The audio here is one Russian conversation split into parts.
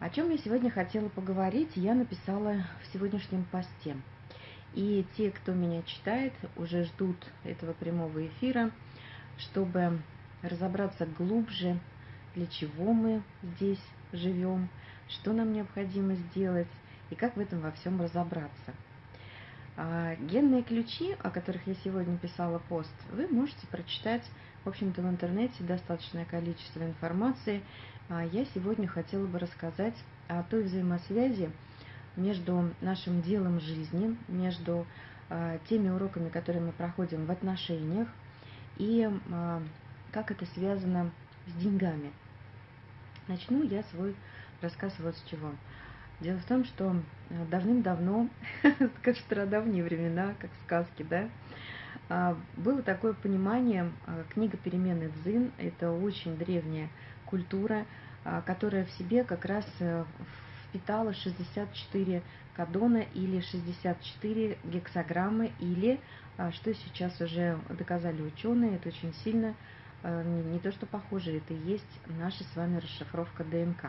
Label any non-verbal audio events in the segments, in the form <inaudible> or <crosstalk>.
О чем я сегодня хотела поговорить, я написала в сегодняшнем посте. И те, кто меня читает, уже ждут этого прямого эфира, чтобы разобраться глубже, для чего мы здесь живем, что нам необходимо сделать и как в этом во всем разобраться. А, генные ключи, о которых я сегодня писала пост, вы можете прочитать, в общем-то, в интернете достаточное количество информации, я сегодня хотела бы рассказать о той взаимосвязи между нашим делом жизни, между а, теми уроками, которые мы проходим в отношениях, и а, как это связано с деньгами. Начну я свой рассказ вот с чего. Дело в том, что давным-давно, <laughs> как в стародавние времена, как в сказке, да, было такое понимание, книга перемены Дзин, это очень древняя культура, а, которая в себе как раз э, впитала 64 кадона или 64 гексограммы, или, а, что сейчас уже доказали ученые, это очень сильно, э, не, то что похоже, это и есть наша с вами расшифровка ДНК.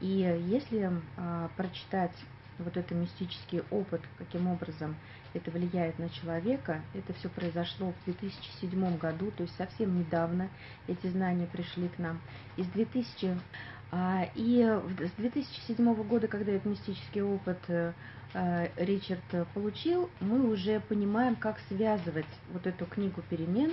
И если а, прочитать вот это мистический опыт, каким образом это влияет на человека, это все произошло в 2007 году, то есть совсем недавно эти знания пришли к нам. Из 2000 а, и с 2007 года, когда этот мистический опыт э, э, Ричард получил, мы уже понимаем, как связывать вот эту книгу перемен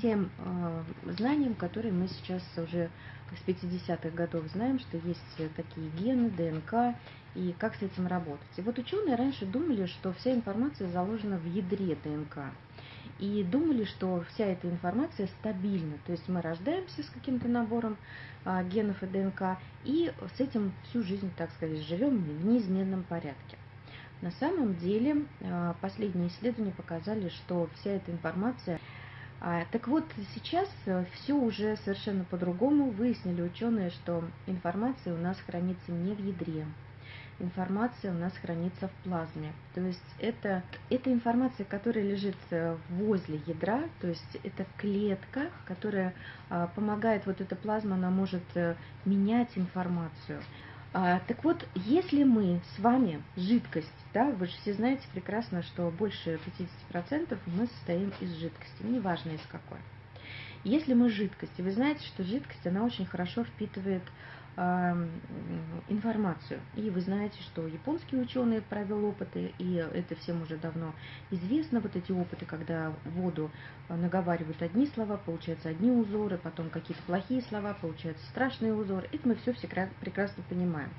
тем э, знанием, которые мы сейчас уже с 50-х годов знаем, что есть такие гены, ДНК, и как с этим работать. И вот ученые раньше думали, что вся информация заложена в ядре ДНК. И думали, что вся эта информация стабильна. То есть мы рождаемся с каким-то набором а, генов и ДНК, и с этим всю жизнь, так сказать, живем в неизменном порядке. На самом деле а, последние исследования показали, что вся эта информация так вот, сейчас э, все уже совершенно по-другому. Выяснили ученые, что информация у нас хранится не в ядре, информация у нас хранится в плазме. То есть это, это информация, которая лежит э, возле ядра, то есть это клетка, которая а, помогает, вот эта плазма, она может а, менять информацию. А, так вот, если мы с вами жидкость, да, вы же все знаете прекрасно, что больше 50% мы состоим из жидкости, неважно из какой. Если мы жидкость, и вы знаете, что жидкость, она очень хорошо впитывает информацию. И вы знаете, что японские ученые провел опыты, и это всем уже давно известно, вот эти опыты, когда воду а, наговаривают одни слова, получаются одни узоры, потом какие-то плохие слова, получаются страшные узоры. Это мы все прекрасно понимаем.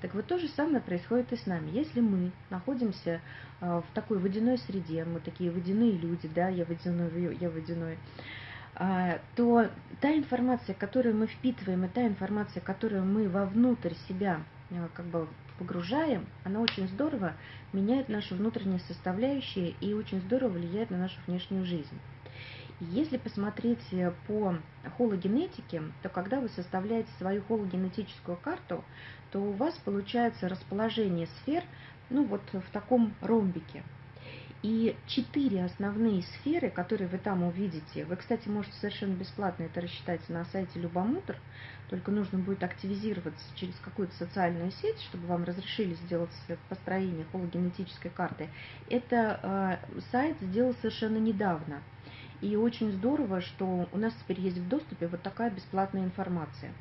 Так вот то же самое происходит и с нами. Если мы находимся а, в такой водяной среде, мы такие водяные люди, да, я водяной, я водяной, то та информация, которую мы впитываем, и та информация, которую мы вовнутрь себя а, как бы погружаем, она очень здорово меняет наши внутренние составляющие и очень здорово влияет на нашу внешнюю жизнь. Если посмотреть э, по хологенетике, то когда вы составляете свою хологенетическую карту, то у вас получается расположение сфер ну вот в таком ромбике. И четыре основные сферы, которые вы там увидите, вы, кстати, можете совершенно бесплатно это рассчитать на сайте Любомутр, только нужно будет активизироваться через какую-то социальную сеть, чтобы вам разрешили сделать построение хологенетической карты. Это э, сайт сделал совершенно недавно. И очень здорово, что у нас теперь есть в доступе вот такая бесплатная информация.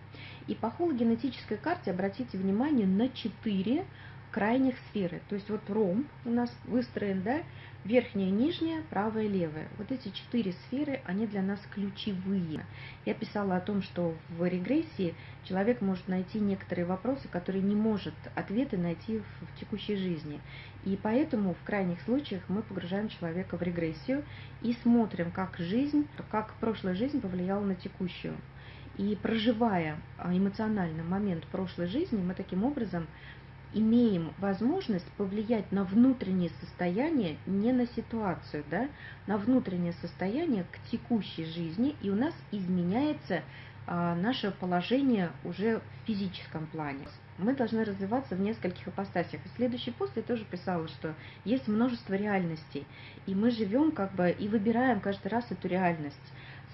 И по хологенетической карте обратите внимание на четыре крайних сферы. То есть вот ромб у нас выстроен, да, верхняя, нижняя, правая, левая. Вот эти четыре сферы, они для нас ключевые. Я писала о том, что в регрессии человек может найти некоторые вопросы, которые не может ответы найти в текущей жизни. И поэтому в крайних случаях мы погружаем человека в регрессию и смотрим, как жизнь, как прошлая жизнь повлияла на текущую. И проживая эмоционально момент прошлой жизни, мы таким образом имеем возможность повлиять на внутреннее состояние, не на ситуацию, да, на внутреннее состояние к текущей жизни, и у нас изменяется а, наше положение уже в физическом плане. Мы должны развиваться в нескольких апостасиях. И следующий пост я тоже писала, что есть множество реальностей, и мы живем как бы и выбираем каждый раз эту реальность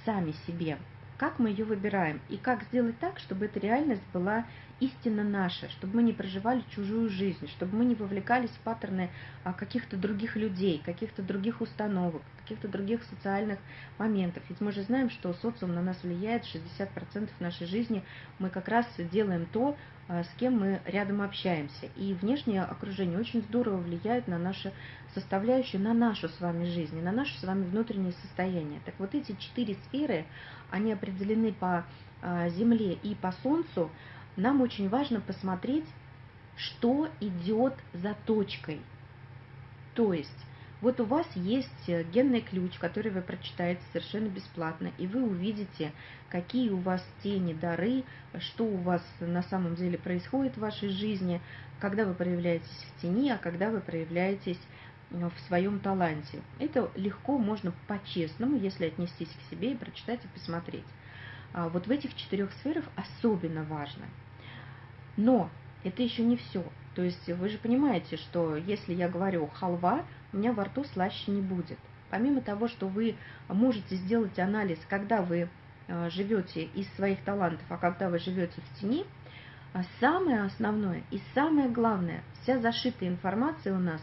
сами себе как мы ее выбираем и как сделать так, чтобы эта реальность была истинно наше, чтобы мы не проживали чужую жизнь, чтобы мы не вовлекались в паттерны а, каких-то других людей, каких-то других установок, каких-то других социальных моментов. Ведь мы же знаем, что социум на нас влияет 60% нашей жизни. Мы как раз делаем то, а, с кем мы рядом общаемся. И внешнее окружение очень здорово влияет на наши составляющие, на нашу с вами жизнь, на наше с вами внутреннее состояние. Так вот эти четыре сферы, они определены по а, Земле и по Солнцу, нам очень важно посмотреть, что идет за точкой. То есть, вот у вас есть э, генный ключ, который вы прочитаете совершенно бесплатно, и вы увидите, какие у вас тени, дары, что у вас на самом деле происходит в вашей жизни, когда вы проявляетесь в тени, а когда вы проявляетесь э, в своем таланте. Это легко можно по-честному, если отнестись к себе и прочитать и посмотреть. А вот в этих четырех сферах особенно важно – но это еще не все. То есть вы же понимаете, что если я говорю халва, у меня во рту слаще не будет. Помимо того, что вы можете сделать анализ, когда вы э, живете из своих талантов, а когда вы живете в тени, а самое основное и самое главное, вся зашитая информация у нас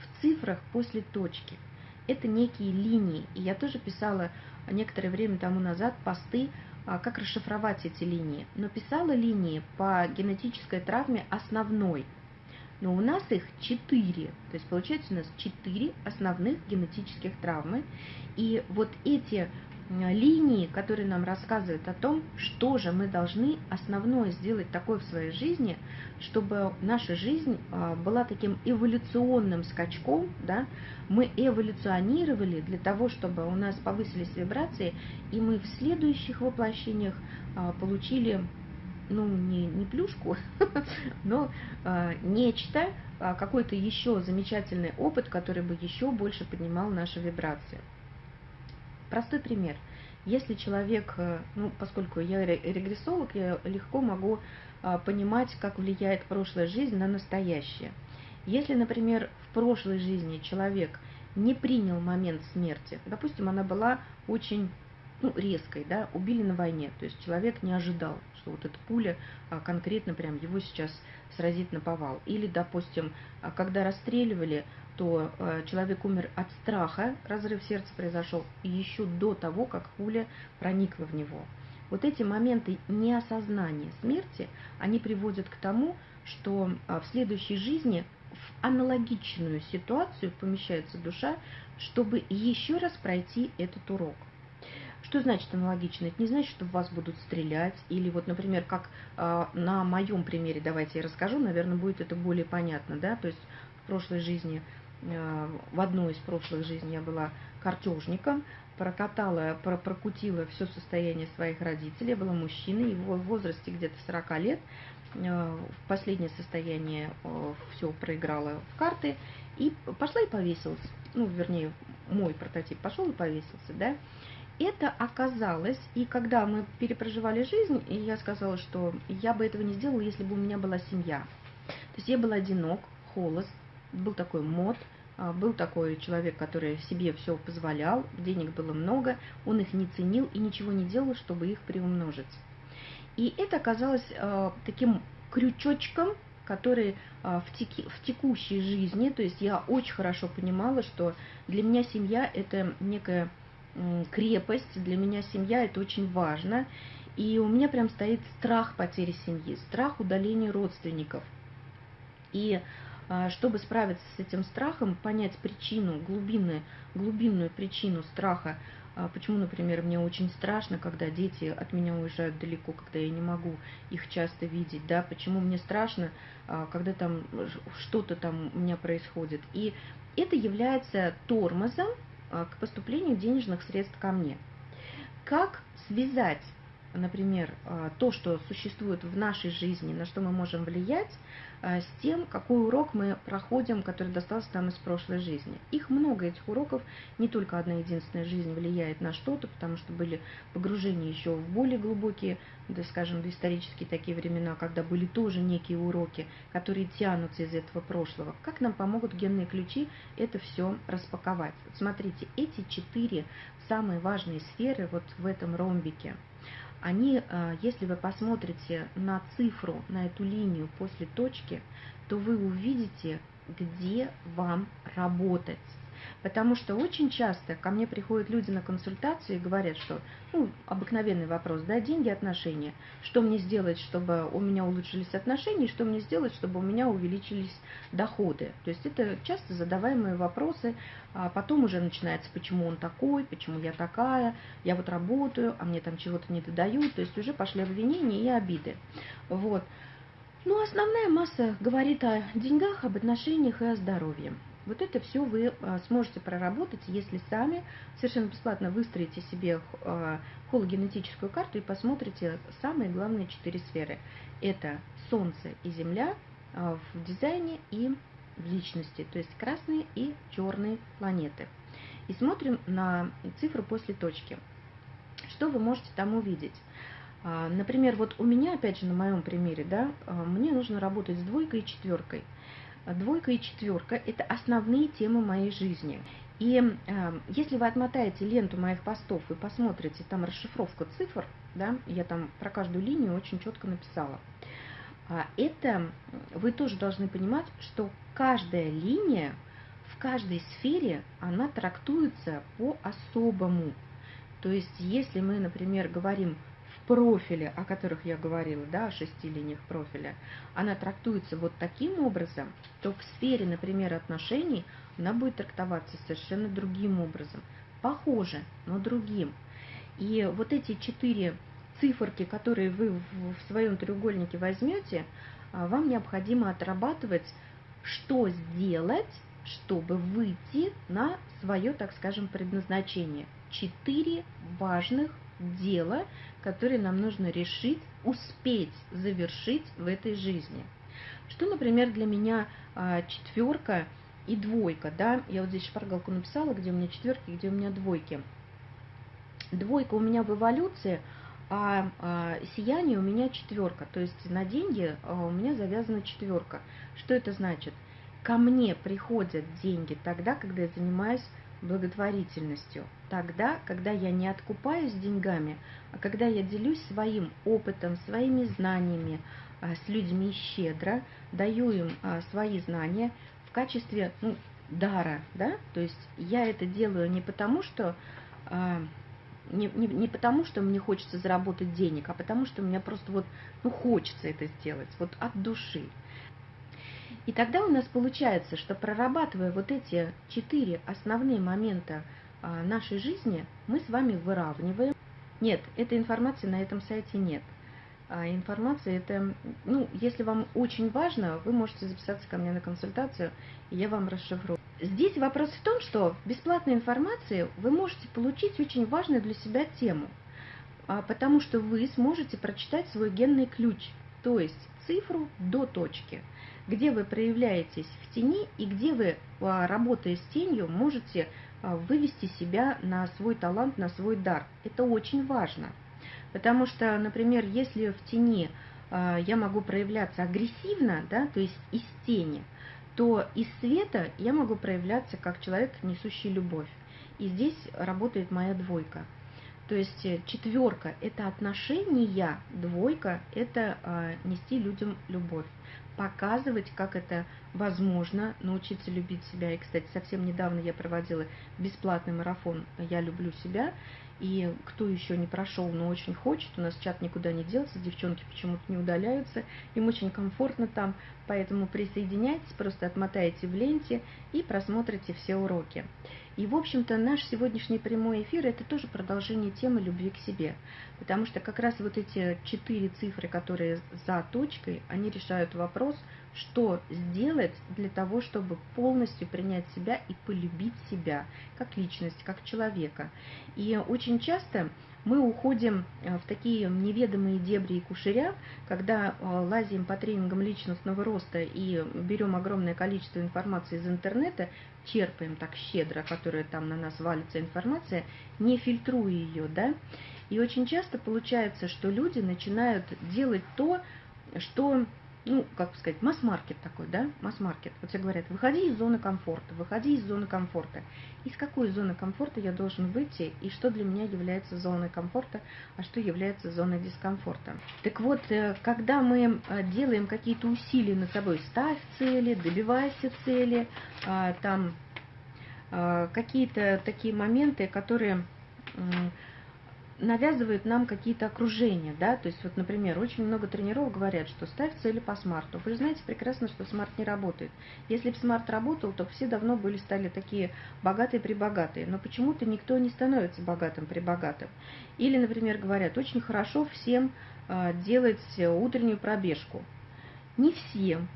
в цифрах после точки. Это некие линии. И я тоже писала некоторое время тому назад посты как расшифровать эти линии. Но писала линии по генетической травме основной. Но у нас их четыре. То есть получается у нас четыре основных генетических травмы. И вот эти линии, которые нам рассказывают о том, что же мы должны основное сделать такое в своей жизни, чтобы наша жизнь а, была таким эволюционным скачком, да, мы эволюционировали для того, чтобы у нас повысились вибрации, и мы в следующих воплощениях а, получили ну, не, не плюшку, <laughs> но а, нечто, какой-то еще замечательный опыт, который бы еще больше поднимал наши вибрации. Простой пример. Если человек, э, ну, поскольку я регрессолог, я легко могу а, понимать, как влияет прошлая жизнь на настоящее. Если, например, в прошлой жизни человек не принял момент смерти, допустим, она была очень ну, резкой, да, убили на войне, то есть человек не ожидал, что вот эта пуля а, конкретно прям его сейчас сразит на повал. Или, допустим, а, когда расстреливали, то а, человек умер от страха, разрыв сердца произошел еще до того, как пуля проникла в него. Вот эти моменты неосознания смерти, они приводят к тому, что в следующей жизни в аналогичную ситуацию помещается душа, чтобы еще раз пройти этот урок. Что значит аналогично? Это не значит, что в вас будут стрелять, или вот, например, как э, на моем примере, давайте я расскажу, наверное, будет это более понятно, да, то есть в прошлой жизни, э, в одной из прошлых жизней я была картежником, прокатала, про прокутила все состояние своих родителей, я была мужчиной, в возрасте где-то 40 лет, э, в последнее состояние э, все проиграла в карты, и пошла и повесилась, ну, вернее, мой прототип пошел и повесился, да, это оказалось, и когда мы перепроживали жизнь, и я сказала, что я бы этого не сделала, если бы у меня была семья. То есть я был одинок, холост, был такой мод, был такой человек, который себе все позволял, денег было много, он их не ценил и ничего не делал, чтобы их приумножить. И это оказалось э, таким крючочком, который э, в, теки, в текущей жизни, то есть я очень хорошо понимала, что для меня семья это некая крепость, для меня семья это очень важно. И у меня прям стоит страх потери семьи, страх удаления родственников. И а, чтобы справиться с этим страхом, понять причину, глубинную, глубинную причину страха, а, почему, например, мне очень страшно, когда дети от меня уезжают далеко, когда я не могу их часто видеть, да, почему мне страшно, а, когда там что-то там у меня происходит. И это является тормозом к поступлению денежных средств ко мне. Как связать, например, э, то, что существует в нашей жизни, на что мы можем влиять, Э, с тем, какой урок мы проходим, который достался нам из прошлой жизни. Их много, этих уроков, не только одна единственная жизнь влияет на что-то, потому что были погружения еще в более глубокие, да, скажем, доисторические такие времена, когда были тоже некие уроки, которые тянутся из этого прошлого. Как нам помогут генные ключи это все распаковать? Смотрите, эти четыре самые важные сферы вот в этом ромбике – они, э, если вы посмотрите на цифру, на эту линию после точки, то вы увидите, где вам работать. Потому что очень часто ко мне приходят люди на консультацию и говорят, что, ну, обыкновенный вопрос, да, деньги, отношения. Что мне сделать, чтобы у меня улучшились отношения, и что мне сделать, чтобы у меня увеличились доходы. То есть это часто задаваемые вопросы, а потом уже начинается, почему он такой, почему я такая, я вот работаю, а мне там чего-то не додают, то есть уже пошли обвинения и обиды. Вот. Ну, основная масса говорит о деньгах, об отношениях и о здоровье. Вот это все вы а, сможете проработать, если сами совершенно бесплатно выстроите себе а, хологенетическую карту и посмотрите самые главные четыре сферы. Это Солнце и Земля а, в дизайне и в личности, то есть красные и черные планеты. И смотрим на цифру после точки. Что вы можете там увидеть? Например, вот у меня, опять же, на моем примере, да, мне нужно работать с двойкой и четверкой. Двойка и четверка – это основные темы моей жизни. И э, если вы отмотаете ленту моих постов и посмотрите, там расшифровка цифр, да, я там про каждую линию очень четко написала. А это вы тоже должны понимать, что каждая линия в каждой сфере, она трактуется по-особому. То есть, если мы, например, говорим профиле, о которых я говорила, да, о шести линиях профиля, она трактуется вот таким образом, то в сфере, например, отношений она будет трактоваться совершенно другим образом. Похоже, но другим. И вот эти четыре циферки, которые вы в своем треугольнике возьмете, а, вам необходимо отрабатывать, что сделать, чтобы выйти на свое, так скажем, предназначение. Четыре важных дела, которые нам нужно решить, успеть завершить в этой жизни. Что, например, для меня а, четверка и двойка, да, я вот здесь шпаргалку написала, где у меня четверки, где у меня двойки. Двойка у меня в эволюции, а, а сияние у меня четверка, то есть на деньги а, у меня завязана четверка. Что это значит? Ко мне приходят деньги тогда, когда я занимаюсь благотворительностью. Тогда, когда я не откупаюсь деньгами, а когда я делюсь своим опытом, своими знаниями а, с людьми щедро, даю им а, свои знания в качестве ну, дара, да, то есть я это делаю не потому, что а, не, не, не потому, что мне хочется заработать денег, а потому что мне просто вот, ну, хочется это сделать, вот от души. И тогда у нас получается, что прорабатывая вот эти четыре основные момента а, нашей жизни, мы с вами выравниваем. Нет, этой информации на этом сайте нет. А информация это, ну, если вам очень важно, вы можете записаться ко мне на консультацию, и я вам расшифрую. Здесь вопрос в том, что в бесплатной информации вы можете получить очень важную для себя тему, а, потому что вы сможете прочитать свой генный ключ, то есть цифру до точки – где вы проявляетесь в тени и где вы, а, работая с тенью, можете а, вывести себя на свой талант, на свой дар. Это очень важно. Потому что, например, если в тени а, я могу проявляться агрессивно, да, то есть из тени, то из света я могу проявляться как человек, несущий любовь. И здесь работает моя двойка. То есть э, четверка – это отношения, двойка – это нести людям любовь показывать, как это возможно, научиться любить себя. И, кстати, совсем недавно я проводила бесплатный марафон «Я люблю себя», и кто еще не прошел, но очень хочет, у нас чат никуда не делся, девчонки почему-то не удаляются, им очень комфортно там, поэтому присоединяйтесь, просто отмотайте в ленте и просмотрите все уроки. И, в общем-то, наш сегодняшний прямой эфир – это тоже продолжение темы любви к себе. Потому что как раз вот эти четыре цифры, которые за точкой, они решают вопрос, что сделать для того, чтобы полностью принять себя и полюбить себя как личность, как человека. И очень часто мы уходим э, в такие неведомые дебри и кушеря, когда э, лазим по тренингам личностного роста и берем огромное количество информации из интернета, черпаем так щедро, которая там на нас валится информация, не фильтруя ее, да, и очень часто получается, что люди начинают делать то, что ну, как сказать, масс-маркет такой, да, масс-маркет. Вот все говорят, выходи из зоны комфорта, выходи из зоны комфорта. Из какой зоны комфорта я должен выйти, и что для меня является зоной комфорта, а что является зоной дискомфорта. Так вот, э, когда мы э, делаем какие-то усилия над собой, ставь цели, добивайся цели, а, там а, какие-то такие моменты, которые навязывают нам какие-то окружения, да, то есть вот, например, очень много тренеров говорят, что ставь цели по SMART у. Вы же знаете прекрасно, что SMART не работает. Если бы SMART работал, то все давно были стали такие богатые-прибогатые, но почему-то никто не становится богатым-прибогатым. Или, например, говорят, очень хорошо всем э, делать утреннюю пробежку. Не всем,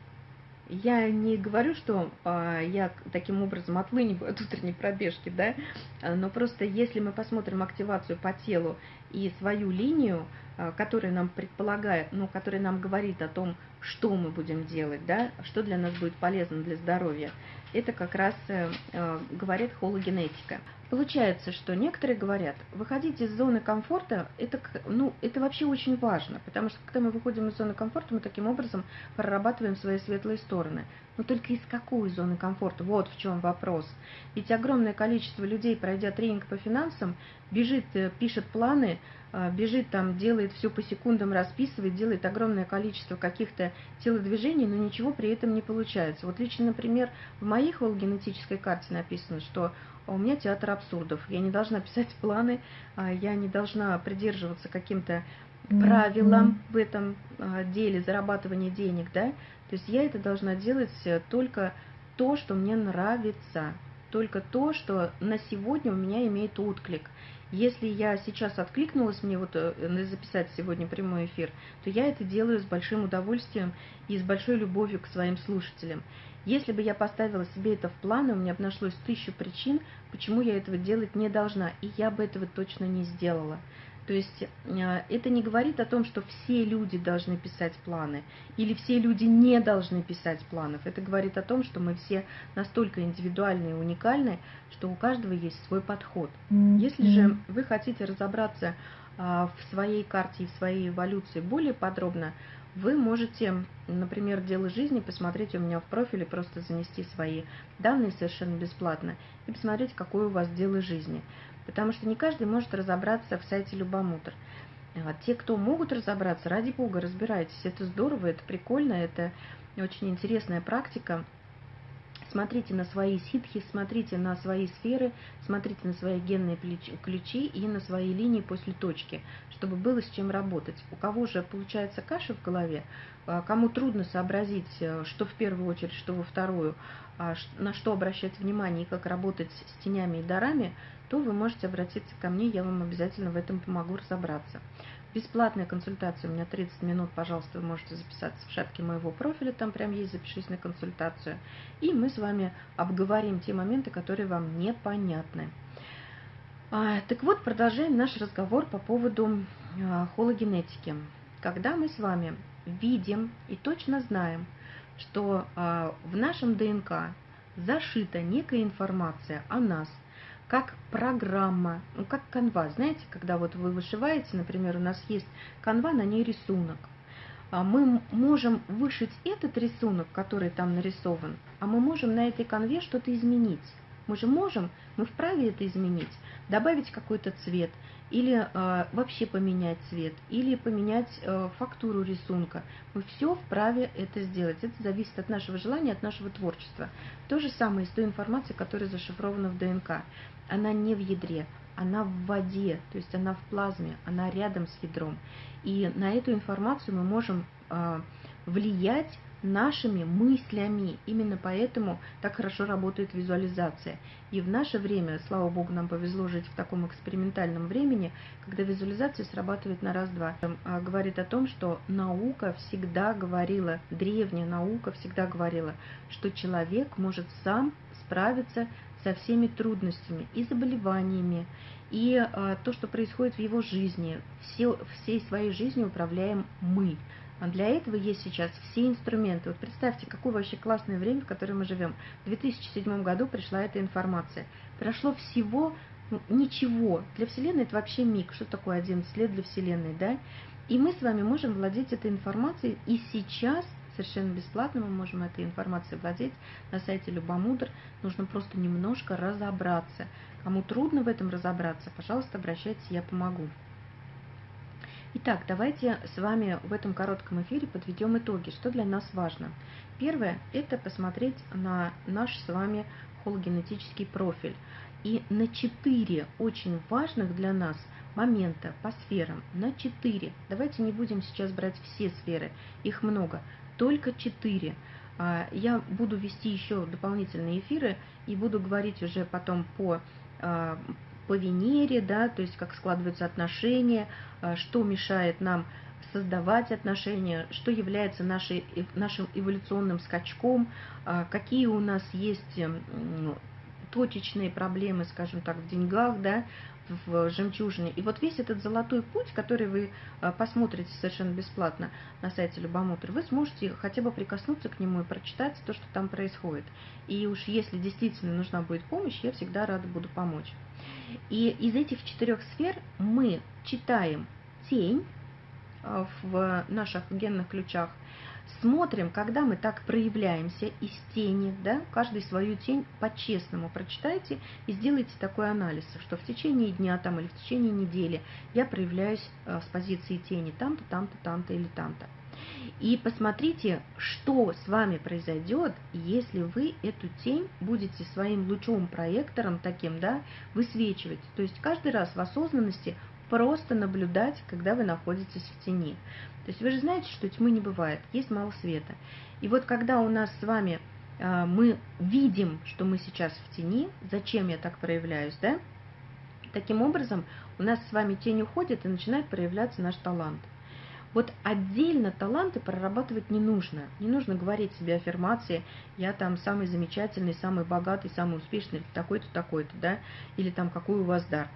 я не говорю, что а, я таким образом отлыниваю от утренней пробежки, да, но просто если мы посмотрим активацию по телу и свою линию, а, которая нам предполагает, ну, которая нам говорит о том, что мы будем делать, да, что для нас будет полезно для здоровья, это как раз э, э, говорит хологенетика. Получается, что некоторые говорят, выходить из зоны комфорта, это, ну, это вообще очень важно, потому что когда мы выходим из зоны комфорта, мы таким образом прорабатываем свои светлые стороны. Но только из какой зоны комфорта? Вот в чем вопрос. Ведь огромное количество людей, пройдя тренинг по финансам, бежит, э, пишет планы, бежит там, делает все по секундам, расписывает, делает огромное количество каких-то телодвижений, но ничего при этом не получается. Вот лично, например, в моей хологенетической карте написано, что у меня театр абсурдов. Я не должна писать планы, а я не должна придерживаться каким-то правилам в этом а, деле зарабатывания денег, да, то есть я это должна делать э, только то, что мне нравится, только то, что на сегодня у меня имеет отклик. Если я сейчас откликнулась мне вот э, записать сегодня прямой эфир, то я это делаю с большим удовольствием и с большой любовью к своим слушателям. Если бы я поставила себе это в планы, у меня бы нашлось тысячу причин, почему я этого делать не должна, и я бы этого точно не сделала. То есть э, это не говорит о том, что все люди должны писать планы или все люди не должны писать планов. Это говорит о том, что мы все настолько индивидуальны и уникальны, что у каждого есть свой подход. Если же вы хотите разобраться а, в своей карте и в своей эволюции более подробно, вы можете, например, дело жизни посмотреть у меня в профиле, просто занести свои данные совершенно бесплатно и посмотреть, какое у вас дело жизни потому что не каждый может разобраться в сайте Любомутр. Те, кто могут разобраться, ради бога, разбирайтесь. Это здорово, это прикольно, это очень интересная практика. Смотрите на свои ситхи, смотрите на свои сферы, смотрите на свои генные ключи и на свои линии после точки, чтобы было с чем работать. У кого же получается каша в голове, а кому трудно сообразить, э, что в первую очередь, что во вторую, на что обращать внимание и как работать с тенями и дарами, то вы можете обратиться ко мне, я вам обязательно в этом помогу разобраться. Бесплатная консультация у меня 30 минут, пожалуйста, вы можете записаться в шапке моего профиля, там прям есть «Запишись на консультацию». И мы с вами обговорим те моменты, которые вам непонятны. А, так вот, продолжаем наш разговор по поводу а, хологенетики. Когда мы с вами видим и точно знаем, что а, в нашем ДНК зашита некая информация о нас – как программа, ну как канва. Знаете, когда вот вы вышиваете, например, у нас есть канва, на ней рисунок. А мы можем вышить этот рисунок, который там нарисован, а мы можем на этой конве что-то изменить. Мы же можем, мы вправе это изменить, добавить какой-то цвет, или э, вообще поменять цвет, или поменять э, фактуру рисунка. Мы все вправе это сделать. Это зависит от нашего желания, от нашего творчества. То же самое с той информацией, которая зашифрована в ДНК она не в ядре, она в воде, то есть она в плазме, она рядом с ядром. И на эту информацию мы можем э, влиять нашими мыслями. Именно поэтому так хорошо работает визуализация. И в наше время, слава богу, нам повезло жить в таком экспериментальном времени, когда визуализация срабатывает на раз-два. А, говорит о том, что наука всегда говорила, древняя наука всегда говорила, что человек может сам справиться со всеми трудностями и заболеваниями, и э, то, что происходит в его жизни. Все, всей своей жизнью управляем мы. А для этого есть сейчас все инструменты. Вот представьте, какое вообще классное время, в котором мы живем. В 2007 году пришла эта информация. Прошло всего ну, ничего. Для Вселенной это вообще миг. Что такое 11 лет для Вселенной, да? И мы с вами можем владеть этой информацией и сейчас совершенно бесплатно, мы можем этой информацией владеть на сайте Любомудр. Нужно просто немножко разобраться. Кому трудно в этом разобраться, пожалуйста, обращайтесь, я помогу. Итак, давайте с вами в этом коротком эфире подведем итоги, что для нас важно. Первое – это посмотреть на наш с вами хологенетический профиль. И на четыре очень важных для нас момента по сферам, на четыре. Давайте не будем сейчас брать все сферы, их много, только четыре. А, я буду вести еще дополнительные эфиры и буду говорить уже потом по а, по Венере, да, то есть как складываются отношения, а, что мешает нам создавать отношения, что является нашей, нашим эволюционным скачком, а, какие у нас есть точечные проблемы, скажем так, в деньгах, да, в жемчужине. И вот весь этот золотой путь, который вы а, посмотрите совершенно бесплатно на сайте Любомутр, вы сможете хотя бы прикоснуться к нему и прочитать то, что там происходит. И уж если действительно нужна будет помощь, я всегда рада буду помочь. И из этих четырех сфер мы читаем тень а, в наших генных ключах, смотрим, когда мы так проявляемся из тени, да, каждый свою тень по-честному прочитайте и сделайте такой анализ, что в течение дня там или в течение недели я проявляюсь а, с позиции тени там-то, там-то, там-то или там-то. И посмотрите, что с вами произойдет, если вы эту тень будете своим лучом проектором таким, да, высвечивать. То есть каждый раз в осознанности просто наблюдать, когда вы находитесь в тени. То есть вы же знаете, что тьмы не бывает, есть мало света. И вот когда у нас с вами э, мы видим, что мы сейчас в тени, зачем я так проявляюсь, да? Таким образом, у нас с вами тень уходит и начинает проявляться наш талант. Вот отдельно таланты прорабатывать не нужно. Не нужно говорить себе аффирмации, я там самый замечательный, самый богатый, самый успешный, такой-то, такой-то, да, или там какой у вас дар.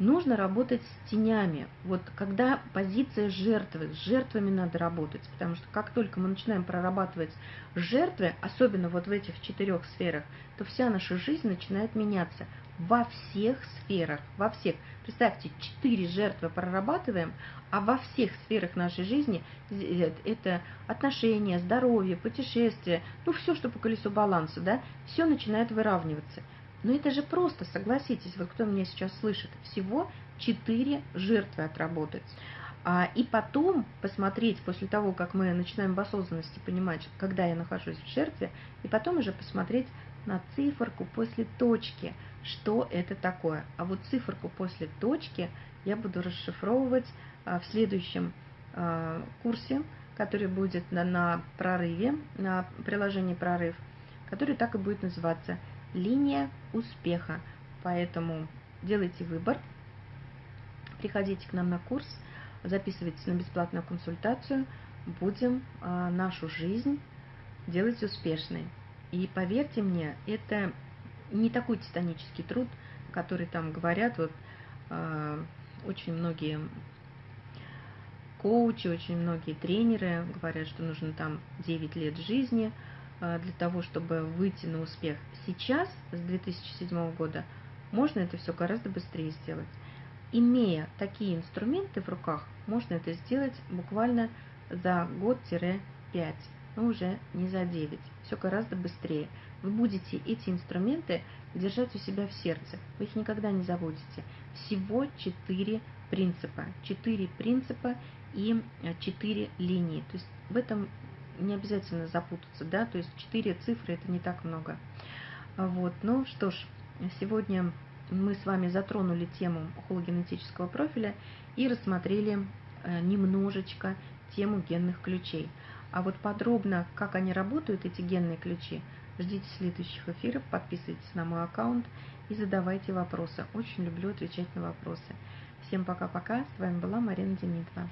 Нужно работать с тенями. Вот когда позиция жертвы, с жертвами надо работать, потому что как только мы начинаем прорабатывать жертвы, особенно вот в этих четырех сферах, то вся наша жизнь начинает меняться во всех сферах, во всех. Представьте, четыре жертвы прорабатываем, а во всех сферах нашей жизни э, это отношения, здоровье, путешествия, ну все, что по колесу баланса, да, все начинает выравниваться. Но это же просто, согласитесь, вот кто меня сейчас слышит, всего четыре жертвы отработать. А, и потом посмотреть, после того, как мы начинаем в осознанности понимать, когда я нахожусь в жертве, и потом уже посмотреть на циферку после точки, что это такое. А вот циферку после точки я буду расшифровывать а, в следующем а, курсе, который будет на, на прорыве, на приложении «Прорыв», который так и будет называться «Линия успеха». Поэтому делайте выбор, приходите к нам на курс, записывайтесь на бесплатную консультацию, будем а, нашу жизнь делать успешной. И поверьте мне, это не такой титанический труд, который там говорят, вот э, очень многие коучи, очень многие тренеры говорят, что нужно там 9 лет жизни э, для того, чтобы выйти на успех. Сейчас, с 2007 года, можно это все гораздо быстрее сделать. Имея такие инструменты в руках, можно это сделать буквально за год-5 но уже не за 9. Все гораздо быстрее. Вы будете эти инструменты держать у себя в сердце. Вы их никогда не забудете. Всего 4 принципа. 4 принципа и 4 линии. То есть в этом не обязательно запутаться, да, то есть 4 цифры это не так много. Вот, ну что ж, сегодня мы с вами затронули тему хологенетического профиля и рассмотрели э, немножечко тему генных ключей. А вот подробно, как они работают, эти генные ключи, ждите следующих эфиров, подписывайтесь на мой аккаунт и задавайте вопросы. Очень люблю отвечать на вопросы. Всем пока-пока. С вами была Марина Демидова.